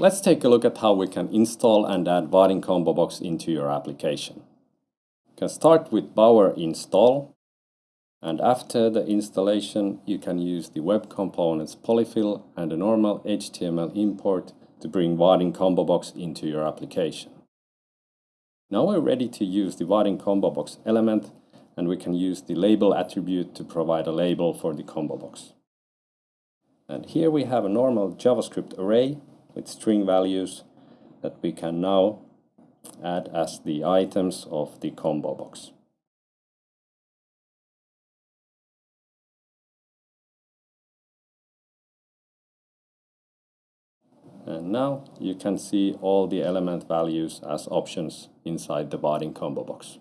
Let's take a look at how we can install and add Vaadin Combo Box into your application. You can start with Bower install and after the installation you can use the web components polyfill and a normal HTML import to bring Vaadin Combo Box into your application. Now we're ready to use the Vaadin Combo Box element and we can use the label attribute to provide a label for the combo box. And here we have a normal JavaScript array with string values that we can now add as the items of the combo box. And now you can see all the element values as options inside the Vaadin combo box.